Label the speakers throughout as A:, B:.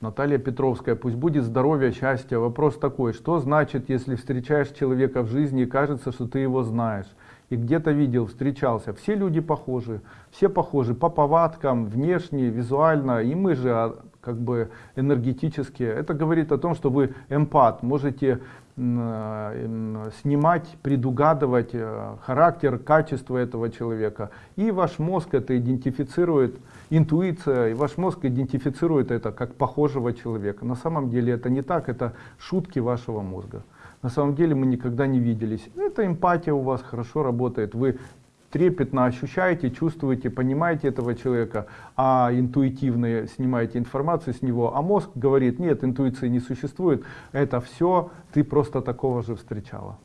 A: Наталья Петровская, пусть будет здоровье, счастье. Вопрос такой, что значит, если встречаешь человека в жизни и кажется, что ты его знаешь? И где-то видел, встречался. Все люди похожи, все похожи по повадкам, внешне, визуально. И мы же а, как бы энергетически. Это говорит о том, что вы эмпат, можете э, снимать, предугадывать э, характер, качество этого человека. И ваш мозг это идентифицирует интуиция, и ваш мозг идентифицирует это как похожего человека. На самом деле это не так, это шутки вашего мозга. На самом деле мы никогда не виделись. Это эмпатия у вас хорошо работает. Вы трепетно ощущаете, чувствуете, понимаете этого человека, а интуитивно снимаете информацию с него, а мозг говорит, нет, интуиции не существует, это все ты просто такого же встречала.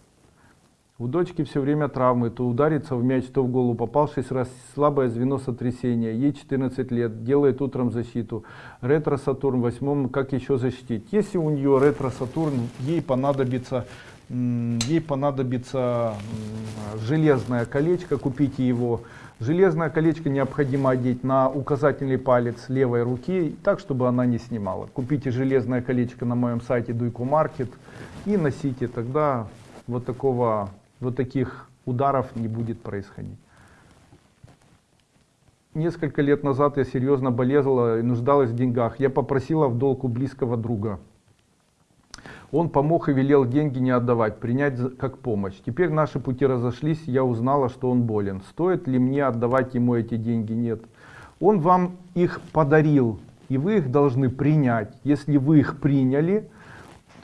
A: У дочки все время травмы, то ударится в мяч, то в голову попал 6 раз, слабое звено сотрясения, ей 14 лет, делает утром защиту. Ретро-Сатурн, восьмом, как еще защитить? Если у нее ретро-Сатурн, ей понадобится, ей понадобится железное колечко, купите его. Железное колечко необходимо одеть на указательный палец левой руки, так, чтобы она не снимала. Купите железное колечко на моем сайте Дуйку Маркет и носите, тогда вот такого вот таких ударов не будет происходить. Несколько лет назад я серьезно болела и нуждалась в деньгах. Я попросила в долг у близкого друга. Он помог и велел деньги не отдавать, принять как помощь. Теперь наши пути разошлись, я узнала, что он болен. Стоит ли мне отдавать ему эти деньги? Нет. Он вам их подарил, и вы их должны принять. Если вы их приняли,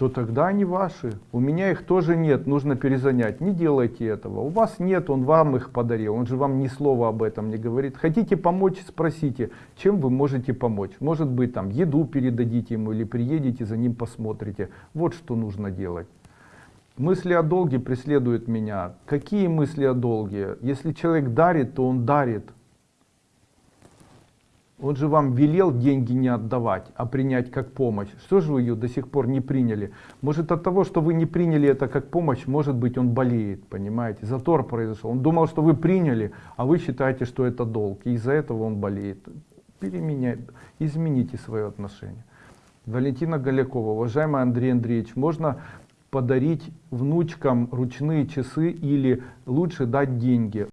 A: то тогда они ваши. У меня их тоже нет, нужно перезанять. Не делайте этого. У вас нет, он вам их подарил. Он же вам ни слова об этом не говорит. Хотите помочь, спросите, чем вы можете помочь. Может быть, там еду передадите ему или приедете за ним посмотрите. Вот что нужно делать. Мысли о долге преследуют меня. Какие мысли о долге? Если человек дарит, то он дарит. Он же вам велел деньги не отдавать, а принять как помощь. Что же вы ее до сих пор не приняли? Может от того, что вы не приняли это как помощь, может быть он болеет, понимаете? Затор произошел. Он думал, что вы приняли, а вы считаете, что это долг. И из-за этого он болеет. Переменяй, измените свое отношение. Валентина Голякова, уважаемый Андрей Андреевич, можно подарить внучкам ручные часы или лучше дать деньги?